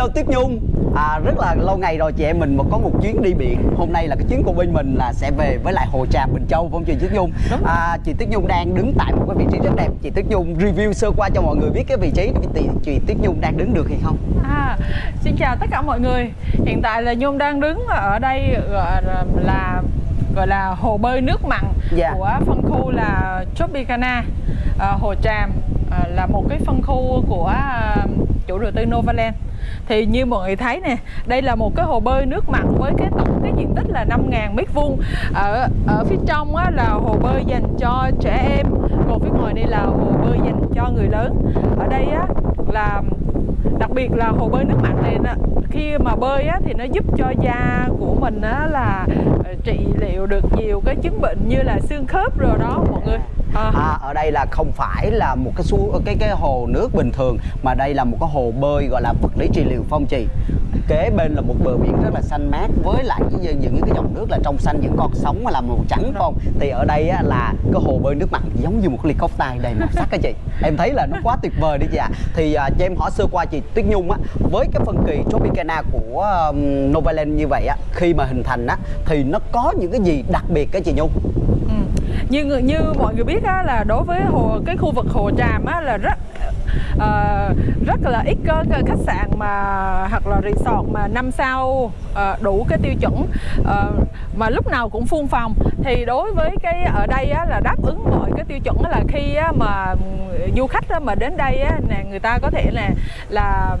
Hello Tuyết Nhung. À, Rất là lâu ngày rồi chị em mình mà có một chuyến đi biển. Hôm nay là cái chuyến của bên mình là sẽ về với lại Hồ Tràm Bình Châu không chị Tuyết Nhung? À, Chị Tuyết Nhung đang đứng tại một cái vị trí rất đẹp. Chị Tuyết Nhung review sơ qua cho mọi người biết cái vị trí chị, chị Tuyết Nhung đang đứng được hay không? À, xin chào tất cả mọi người. Hiện tại là Nhung đang đứng ở đây gọi là, là gọi là hồ bơi nước mặn Dạ. của phân khu là Tropicana. À, Hồ Tràm à, là một cái phân khu của à, chủ đầu tư Novaland. Thì như mọi người thấy nè, đây là một cái hồ bơi nước mặn với cái tổng cái diện tích là 5.000 mét vuông. Ở ở phía trong á, là hồ bơi dành cho trẻ em, còn phía ngoài đây là hồ bơi dành cho người lớn. Ở đây á là đặc biệt là hồ bơi nước mặn này nó, khi mà bơi á, thì nó giúp cho da của mình á, là ờ, trị liệu được nhiều cái chứng bệnh như là xương khớp rồi đó mọi người à, à, Ở đây là không phải là một cái su cái cái hồ nước bình thường Mà đây là một cái hồ bơi gọi là vật lý trị liệu phong trì. Kế bên là một bờ biển rất là xanh mát Với lại những, những cái dòng nước là trong xanh Những con sóng mà là màu trắng không? Thì ở đây á, là cái hồ bơi nước mặn giống như một cái ly cốc tay đầy màu sắc á chị. Em thấy là nó quá tuyệt vời đi chị ạ. Thì à, cho em hỏi sơ qua chị Tuyết Nhung á Với cái phân kỳ Tropicana của um, Novaland như vậy á Khi mà hình thành á Thì nó có những cái gì đặc biệt cái chị Nhung? Ừ như như mọi người biết á, là đối với hồ cái khu vực hồ tràm á, là rất uh, rất là ít có khách sạn mà hoặc là resort mà năm sao uh, đủ cái tiêu chuẩn uh, mà lúc nào cũng phun phòng. Thì đối với cái ở đây á, là đáp ứng mọi cái tiêu chuẩn là khi á, mà ừ, du khách á, mà đến đây á, nè người ta có thể là là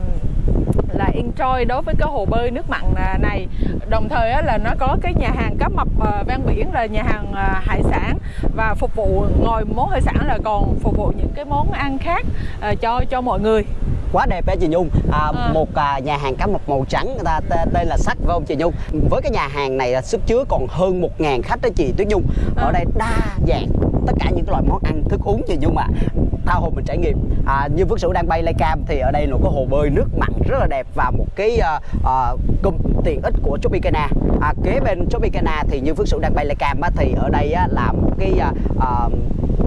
là enjoy đối với cái hồ bơi nước mặn à, này. Đồng thời á, là nó có cái nhà hàng cá mập à, ven biển là nhà hàng à, hải sản và phục vụ ngoài món hải sản là còn phục vụ những cái món ăn khác à, cho cho mọi người. Quá đẹp đấy chị Nhung. À, À. một à, nhà hàng cá mập màu trắng người ta tên, tên là sắc phải không chị Nhung? Với cái nhà hàng này là sức chứa còn hơn 1.000 khách đó chị Tuyết Nhung. Ở À. đây đa dạng tất cả những cái loại món ăn thức uống chị Nhung ạ tha hồ mình trải nghiệm. À, như Phước Sửu đang bay lay cam thì ở đây là có hồ bơi nước mặn rất là đẹp và một cái à, à, công tiện ích của Tropicana. À, kế bên Tropicana thì như Phước Sửu đang bay lay cam á, thì ở đây á, là một cái à, à,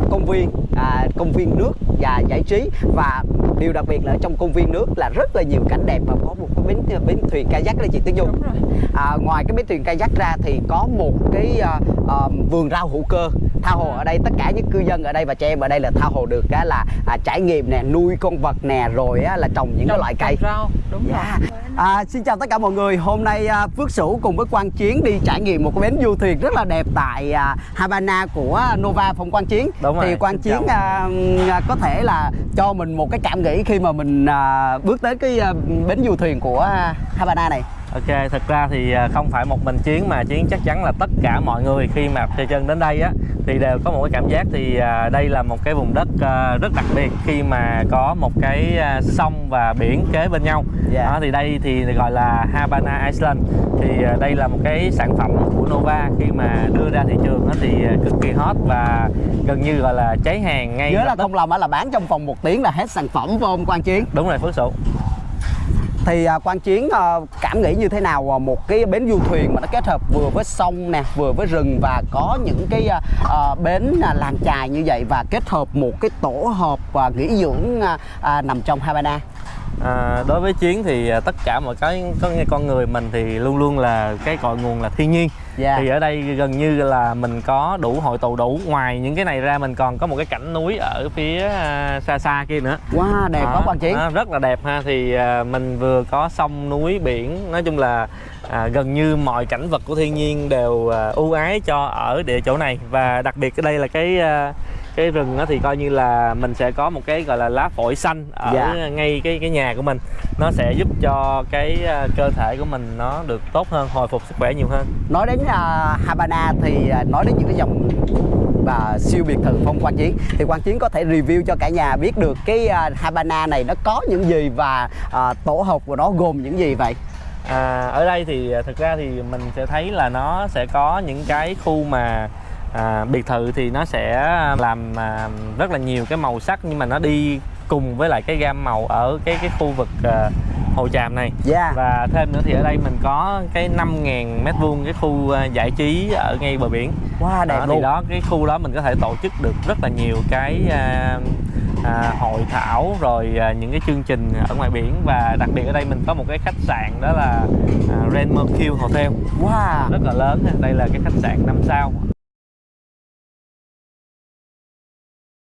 công viên à, công viên nước và giải trí. Và điều đặc biệt là ở trong công viên nước là rất là nhiều cảnh đẹp và có một cái bến bến thuyền kayak đó chị Tuyết Dung. À, ngoài cái bến thuyền kayak ra thì có một cái à, à, vườn rau hữu cơ tha hồ ở đây tất cả những cư dân ở đây và trẻ em ở đây là tha hồ được á, là à, trải nghiệm nè nuôi con vật nè rồi á, là trồng những cái Trồng- loại cây rau đúng Dạ. rồi À, xin chào tất cả mọi người. Hôm nay à, Phước Sửu cùng với Quang Chiến đi trải nghiệm một cái bến du thuyền rất là đẹp tại à, Havana của Nova Phòng Quang Chiến. Đúng rồi, Thì Quang xin Chiến à, à, có thể là cho mình một cái cảm nghĩ khi mà mình à, bước tới cái à, bến du thuyền của à, Havana này. Ok, thật ra thì à, không phải một mình Chiến mà Chiến chắc chắn là tất cả mọi người khi mà chơi chân đến đây á thì đều có một cái cảm giác thì à, đây là một cái vùng đất à, rất đặc biệt khi mà có một cái sông và biển kế bên nhau. Dạ. Đó, thì đây thì gọi là Havana Island. Thì đây là một cái sản phẩm của Nova khi mà đưa ra thị trường thì cực kỳ hot và gần như gọi là cháy hàng ngay Nhớ là không lầm á là bán trong vòng một tiếng là hết sản phẩm phải không Quang Chiến? Đúng rồi Phước Sửu. Thì à, Quang Chiến à, cảm nghĩ như thế nào à, một cái bến du thuyền mà nó kết hợp vừa với sông nè, vừa với rừng và có những cái à, à, bến à, làng chài như vậy và kết hợp một cái tổ hợp và nghỉ dưỡng à, à, nằm trong Havana. À, đối với chiến thì à, tất cả mọi cái có con người mình thì luôn luôn là cái cội nguồn là thiên nhiên. Dạ. thì ở đây gần như là mình có đủ hội tụ đủ ngoài những cái này ra mình còn có một cái cảnh núi ở phía à, xa xa kia nữa. Wow, đẹp quá Đó, Quang Chiến. đó, rất là đẹp ha. Thì à, mình vừa có sông núi biển nói chung là à, gần như mọi cảnh vật của thiên nhiên đều à, ưu ái cho ở địa chỗ này. Và đặc biệt ở đây là cái à, cái rừng đó thì coi như là mình sẽ có một cái gọi là lá phổi xanh ở Dạ. ngay cái cái nhà của mình nó sẽ giúp cho cái à, cơ thể của mình nó được tốt hơn hồi phục sức khỏe nhiều hơn Nói đến à, Havana thì à, nói đến những cái dòng và siêu biệt thự phong Quang Chiến thì Quang Chiến có thể review cho cả nhà biết được cái à, Havana này nó có những gì và à, tổ hợp của nó gồm những gì vậy? À, ở đây thì thực ra thì mình sẽ thấy là nó sẽ có những cái khu mà à, biệt thự thì nó sẽ làm à, rất là nhiều cái màu sắc nhưng mà nó đi cùng với lại cái gam màu ở cái cái khu vực à, Hồ Tràm này. Dạ. và thêm nữa thì ở đây mình có cái 5.000 mét vuông cái khu à, giải trí ở ngay bờ biển. Wow, đẹp đó, luôn. thì đó cái khu đó mình có thể tổ chức được rất là nhiều cái à, à, hội thảo rồi à, những cái chương trình ở ngoài biển. Và đặc biệt ở đây mình có một cái khách sạn đó là à, Red Mercure Hotel. Wow. Rất là lớn đây là cái khách sạn 5 sao